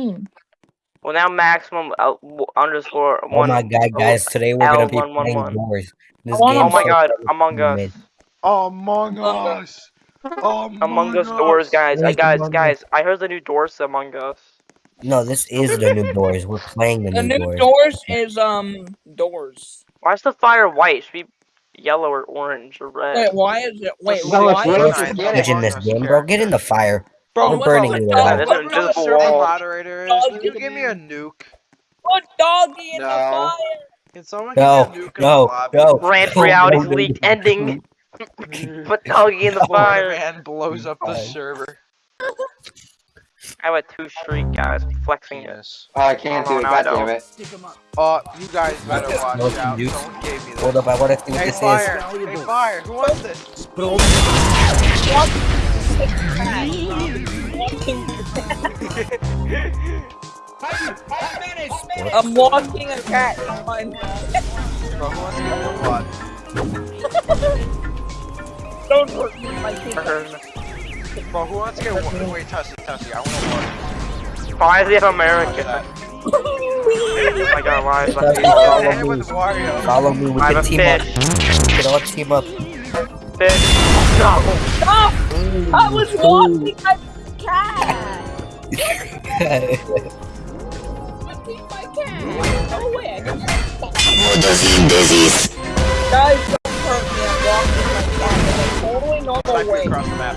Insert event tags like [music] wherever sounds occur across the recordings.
you mean? Well, now maximum uh, w- underscore Oh one. my god, guys! Today we're gonna be L111. playing Doors. This Oh Oh my so god, Among Us. mid. Among Us. Among, Among Us Doors, guys. I Where's guys, Among Us? guys. I heard the new Doors Among Us. No, this is the new Doors. We're playing the, The new, new Doors. doors is um doors. Why is the fire white? Should be yellow or orange or red. Wait, why is it? Wait, No, why? it's Bro, red. is it- Get in this game, bro. Get in the fire. Bro, We're what burning the you fuck? alive. There's an invisible wall. moderator is. Can you give me a nuke? Put doggy in the No. fire. Can someone No, give me a nuke in no, the lobby? no. Rant No, reality's no, no, leaked ending. [laughs] Put doggy in the [laughs] Fire fire. man blows up the Fine. server. I went two streak, guys. Flexing it. Yes. Oh, I can't Oh, do it. God damn it. Uh, you guys better watch No, out. dude. Someone gave me this. Hold up, I want to see what Hey, this fire! is. Hey, fire! Who wants this? I'm walking a cat. Fine. Bro, who wants to get the what? Don't hurt me, my kid. Bro, who wants to get what? Wait, Tussie, Tussie, I want Why is it to America? Oh [laughs] my god, why is that? Follow Follow me. me with Wario. Follow me. We I'm can a team up. fish. We can all team up. Fish. No. Stop! I was walking my cat. Walking my cat. Go away. I got Guys, don't hurt me. I'm walking my cat in a totally normal way. across the map.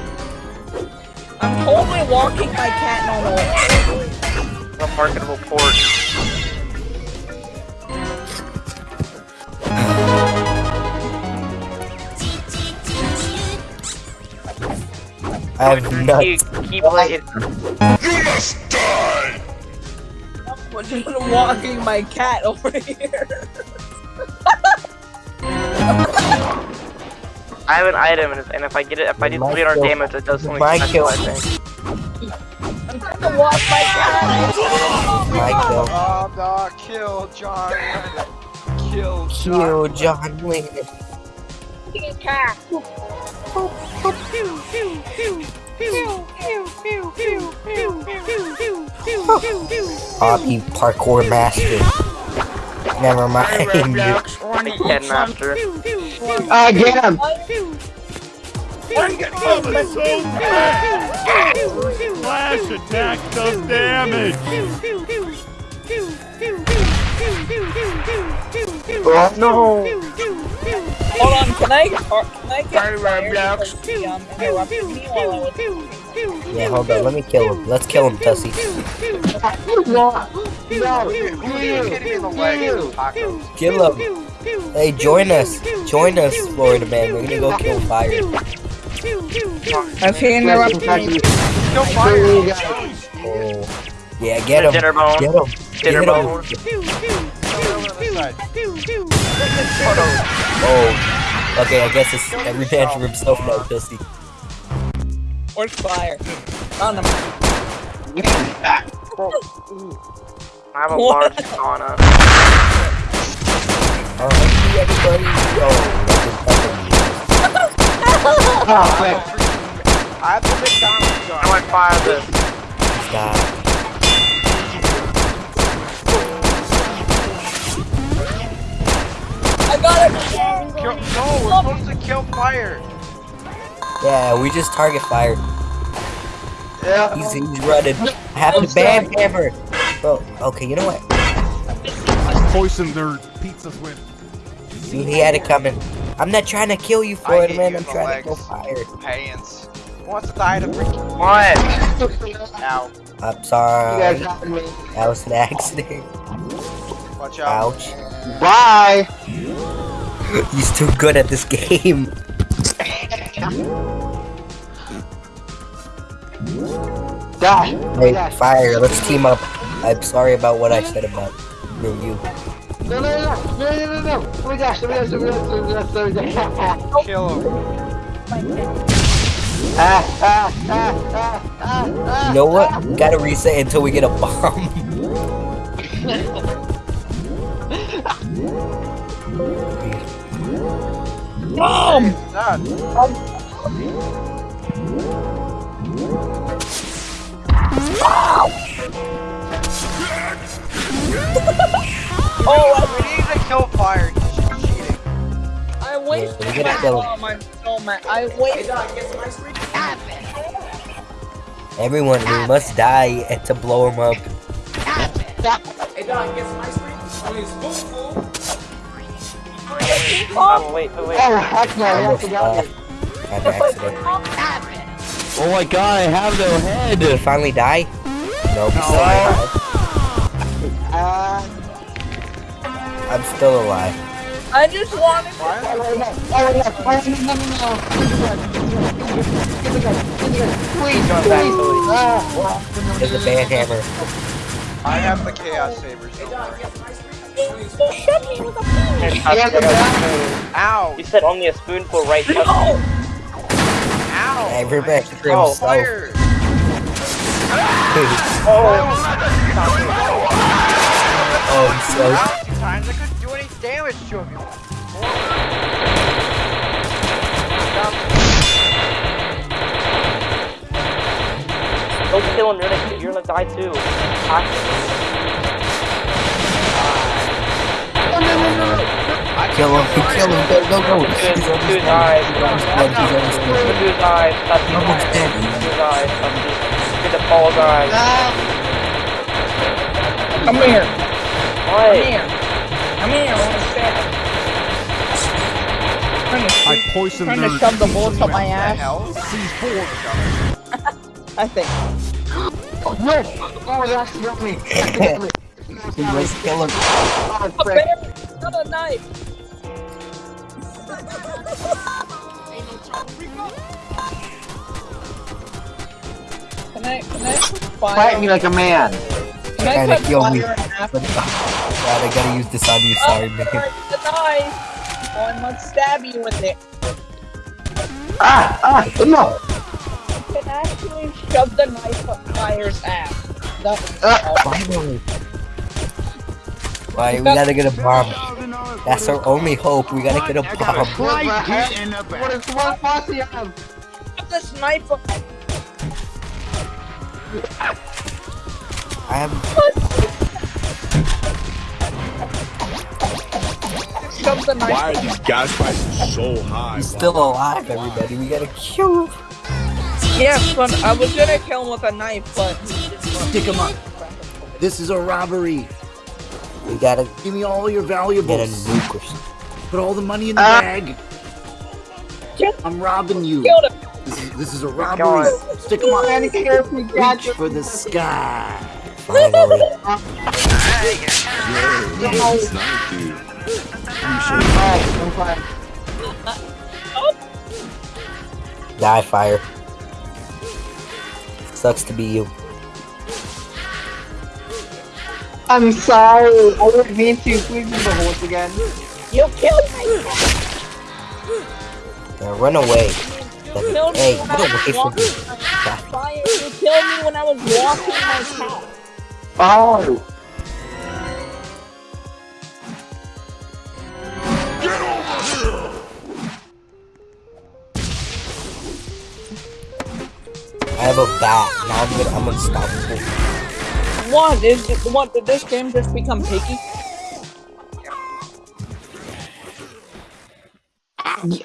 I'm totally walking my cat normal way. A marketable port. I have Keep, nuts. keep playing. I'm just walking my cat over here. I have an item, and, if- I get it, if I do 300 damage, it does something My special, kill. I think. I'm trying to walk my cat. My kill. Oh, no, kill John Lennon. Kill John Kill John Wayne. Walking a cat. Hoppy parkour master. Never mind. Headmaster. Ah, get him! Flash attack does damage. Oh, no! Hold on, can I, or, can I get fired because he um, interrupted me while I was Yeah, hold on. Let me kill him. Let's kill him, Tussie. No! Who No! is hitting me in the leg? Tacos. Kill him. Hey, join us. Join us, Florida man. We're gonna go kill fire. Has he interrupted me? Kill fire! Oh. Yeah, get him. Dinner bone. Get him. Dinner Get him. bone. Over on this side. Oh. Okay, I guess it's every man for himself now, Tussie. Where's fire? Found him. I have a What? large sauna. Alright, see everybody. Oh, [laughs] Oh, quick. I have the McDonald's I gun. might fire this. stop. Kill, no, we're supposed to kill fire. Yeah, we just target fire. Yeah. He's, he's running. I have to ban hammer. Bro, okay, you know what? Poison their pizzas with. See, he had it coming. I'm not trying to kill you, I Florida man. I'm in the trying to go fire. Pants. Who wants to die to freaking What? [laughs] Ow. I'm You sorry. guys got me. That was an accident. Watch out. Ouch. Bye! [laughs] He's too good at this game. Die! Hey, Die. fire, let's team up. I'm sorry about what I said about you. you. No, no, no, no, no, no, no! Oh my gosh, oh my gosh, oh my gosh, oh my gosh, oh my gosh. Kill him. Ah, ah, ah, ah, ah, ah. You know what? We gotta reset until we get a bomb. [laughs] bomb! [laughs] oh, we need to kill fire. I wasted my bomb. I'm so. I wasted. Everyone, we must die to blow him up. Hey, dog, guess my screen? Um, wait, wait, wait. Oh, heck no, I I have to uh, go. had an accident. Oh my god, I have no head! Did he finally die? No, he's still alive. Uh, I'm still alive. I just wanted to. oh, no, oh, no, oh, no, no, no, no. Get the gun, get the gun. Please, Going back, please. Ah, There's a ban hammer. I have the chaos sabers. Don't worry. Shut me with a Here, phone. Tusk, Yeah, I got a spoon. Ow! You said only a spoonful, right? Tusk? No. Ow! Hey, Rebecca for Oh, himself. Fire! Oh, oh, I'm so How many times I couldn't do any damage to him? don't kill him. You're gonna, you're gonna die too. Kill him. Kill him. Go, go, go. Look at his, He's look at his almost eyes. dead. He's almost Look dead. at his eyes. Tusk. He's almost dead. Look at his eyes. Tusk. Look at the Paul's eyes. Come here. What? Come here. Come here. I want to stab you. Trying to, I shoot- poisoned trying their to shove the bullets up my The ass. hell? [laughs] I think. [gasps] no. Oh, that's got me. That got me. He was. Oh, A frick. bear, not a knife. Can I, can I put? Fight me like a man. Can I Kinda put kill me. fire? God, I gotta use this on you. Oh, Sorry, man. the knife. Oh, I must stab you with it. Ah, ah, no. I can actually shove the knife up fire's ass. That was Ah. Finally. Why, we gotta get a bomb. That's our only hope. We gotta get a bomb. What the heck? What is one posse have? shove this. I have. Shove the knife. Why are these gas prices so high? He's still alive, everybody. We gotta kill him. Yes, but I was gonna kill him with a knife, but Stick him up. This is a robbery. We gotta Give me all your valuables. get a valuables. nuke or something. Put all the money in the Ah. bag. I'm robbing you. This is, this is a robbery. Stick him Man, up. he scares me, God. Reach for the sky. Finally. Alright, I'm fine. Die, fire. Sucks to be you. I'm sorry. I didn't mean to. Please do the horse again. You killed me. Now run away. You killed me Hey, when get I away was from walking me. fire. You killed me when I was walking my cow. Oh. Get over here! I have a bat. Now I'm gonna, I'm unstoppable. What is it? What did this game just become picky?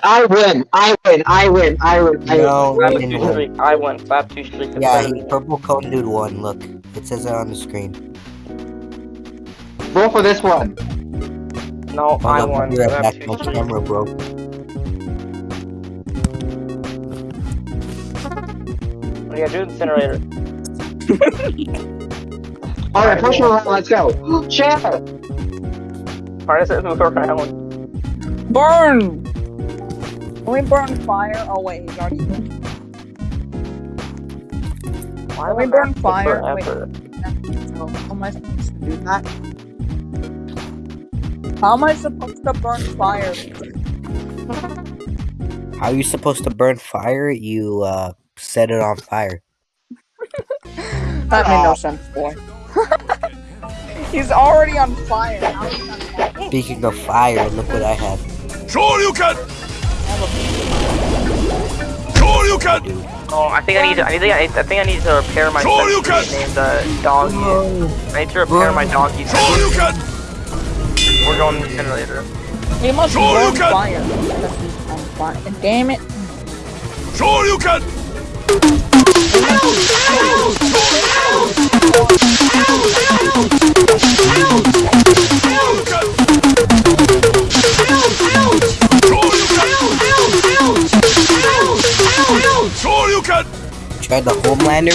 I win. I win. I win. I win. I No, win. we Slap didn't two win. streak. I won. Slap two streak. Yeah, he, purple cone dude won. Look, it says it on the screen. Vote for this one. No, Hold I up, won. Be right Slap back. two My streak. camera bro. Oh, what do you gotta do? Incinerator. [laughs] Alright, push her around. Let's go. Share. Harness it, move around. Burn! Can we burn fire? Oh wait, he's already Why Can we would burn that take fire? Wait. forever? So, how am I supposed to do that? How am I supposed to burn fire? How are you supposed to burn fire? You uh set it on fire. [laughs] That made no sense, boy. [laughs] he's already on fire. How is he on fire? Speaking of fire, look what I have. Sure you can! Sure you can! Oh, I think I need to. I think I, I think I need to repair my Sure you sentry named uh, doggy. I need to repair my doggy. Sure you can! We're going to the generator. He must Sure you burn can. fire. I'm. Damn it. Sure you can. Sure Tried the Homelander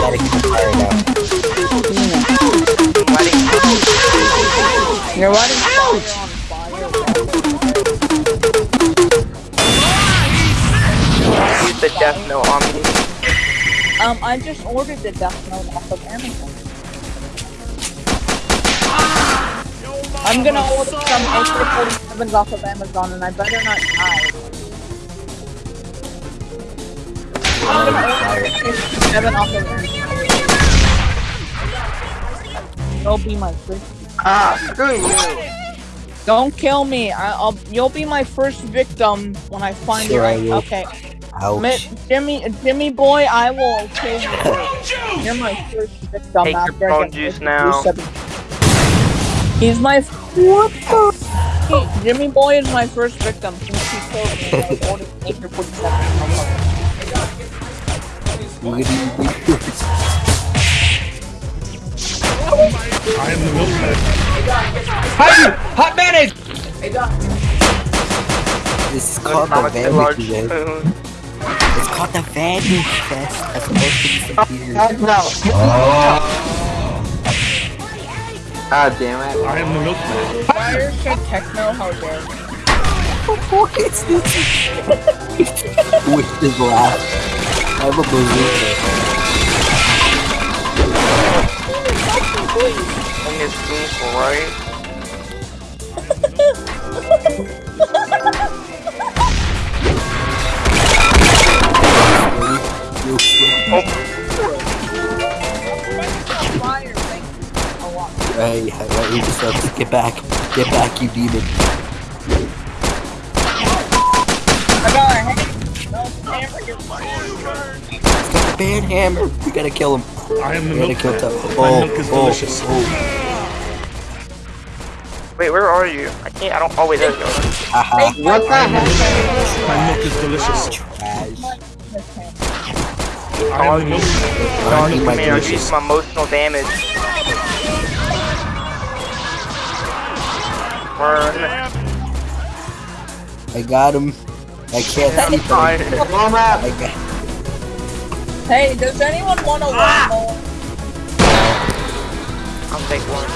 gotta keep fire now. You're letting fire on fire. use the death note on me. Um, I just ordered the Death Note off of Amazon. I'm gonna order some AK-47s off of Amazon, and I better not die. I'm gonna order AK-47 off of Amazon. You'll be my first. Ah, screw you. Don't kill me. I, I'll. You'll be my first victim when I find Sure I you. will. Okay, Ouch. Mi- Jimmy, Jimmy boy, I will kill you. You're my first victim Take your after I get juice now. AK-47. He's my. What the? Hey, Jimmy boy is my first victim since he killed me. I was ordered AK-47. Look at these I am the milkman. Hot mayonnaise! This is called the Atomic Vanity Fest. It's called the Vanity Fest as opposed to the computers. No. God damn it. I am the milkman. Fire said techno, how dare you. What is this? With his laugh. I have a bazooka. And his spoonful, right? Fire, [laughs] oh. Hey, hey, you just have get back. Get back, you demon. I got a hand. No, hamburger. He's got the ban hammer. We gotta kill him. I am the We gotta kill milkman. Tuck. My Oh, milk is oh, delicious. Oh. Wait, where are you? I can't. I don't. Oh wait, there you go. What the heck? My milk is delicious. Trash. I am the milkman. Dog, eat my come here. I'm delicious. using my emotional damage. Burn. I got him. I can't I'm see him. tired. Mom out. I got Hey, does anyone want a ah! lawnmower? I'll take one.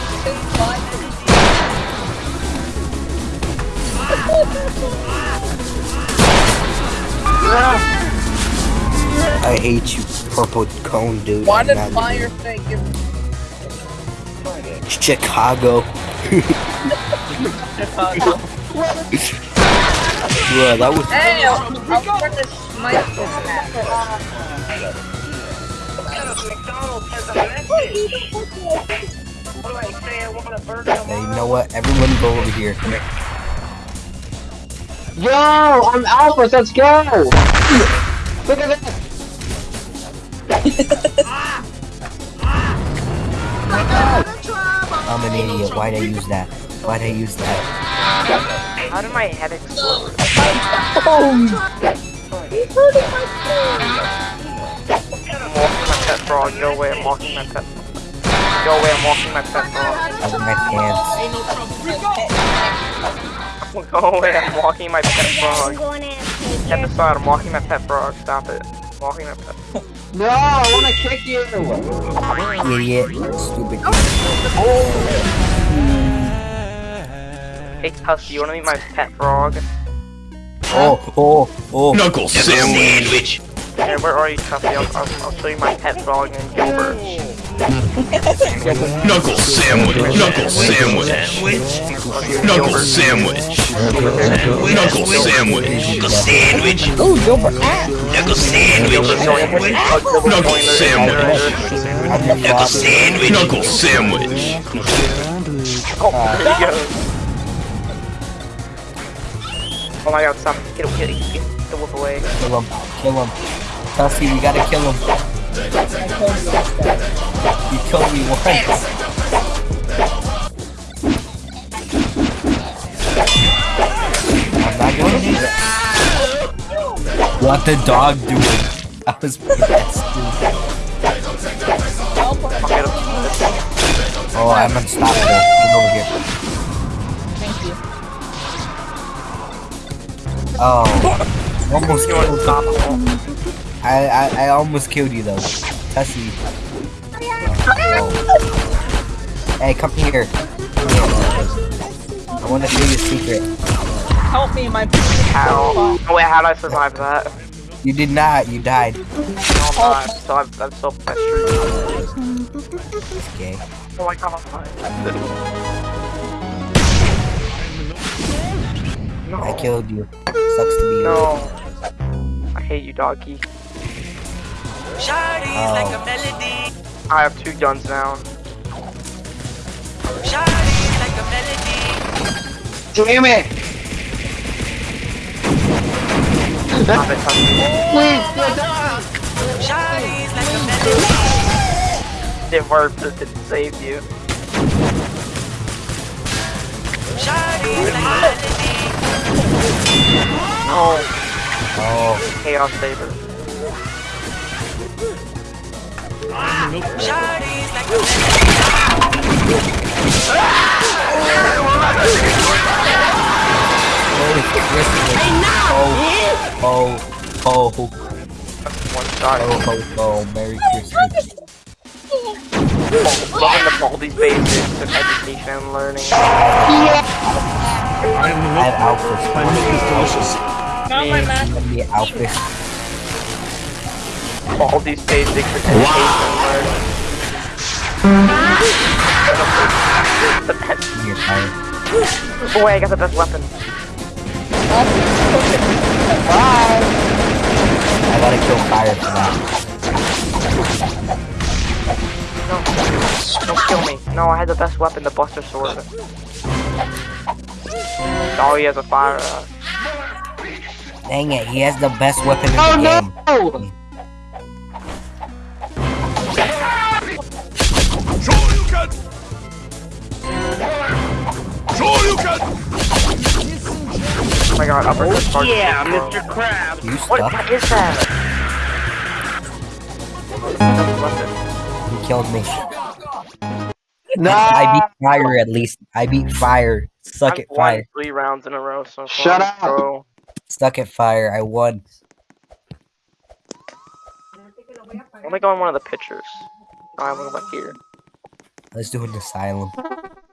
I hate you, purple cone dude. Why did not- fire say give Chicago. [laughs] Chicago? Bro, that was Hey, I'm trying to smite this hat. Hey, you know what? Everyone go over here. Yo, I'm Alpha, let's go! Look at this! I'm an idiot. Why'd I use that? Why'd I use that? How did my head explode? I'm walking my pet frog. Go away. I'm walking my pet. Frog. Go away. I'm walking my pet frog. I wear my pants. Go away. I'm walking my pet frog. Step aside. I'm walking my pet frog. Stop it. I'm walking my pet. No, I wanna kick you! Idiot. Stupid. Oh. Hey, Tussy, you wanna meet my pet frog? Oh, oh, oh. Knuckle sandwich. Hey, where are you, Tussy? I'll, I'll, I'll show you my pet frog named Gilbert. Knuckle sandwich. Knuckle sandwich. Knuckle sandwich. Knuckle sandwich. Knuckle sandwich. Ooh, Gilbert. Knuckle sandwich. Knuckle sandwich. I'm the boss. sandwich. Knuckle sandwich. Oh my god, stop. Get, get, get the wolf away. Kill him. Kill him. Dusty, we gotta kill him. You killed me once. I'm not gonna do that. What the dog doing? Oh, I was possessed, Oh, I'm unstoppable. Get over here. Oh, almost killed you. I, I I almost killed you though. Tessie. Oh. Hey, come here. I want to show you a secret. Help me, my How? Oh wait, how did I survive that? You did not. You died. No, I'm not. So I'm, I'm so frustrated. Okay. Oh my god, No. I killed you. Sucks to be you. No. I hate you, doggy. Oh. I have two guns now. Damn it! Stop it, touch me. Please, get down! It worked, it didn't save you. No. Oh. Chaos Saber. Oh. Oh. Oh. That's one shot. Oh. Oh. Oh. Merry Christmas. Oh, loving the these basics of education and learning. I am the I have milk. Alphys. My milk is delicious. Not my master. Give me Alphys. All these basics of education and learning. The best. Give me a fire. Oh wait, I got the best weapon. Bye. I gotta kill fire for that. No. Don't kill me. No, I had the best weapon, the Buster Sword. Oh, he has a fire. Uh, Dang it, he has the best weapon in Oh the game. Oh no! oh my god, upper oh, yeah, Mr. Krabs. You What stuck? the- is that? He killed me. No! I beat fire at least. I beat fire. Suck I've it, won fire. three rounds in a row so far. Shut up. So, Stuck at fire. I won. let me go on one of the pictures. Oh, I'm going back here. Let's do an asylum. [laughs]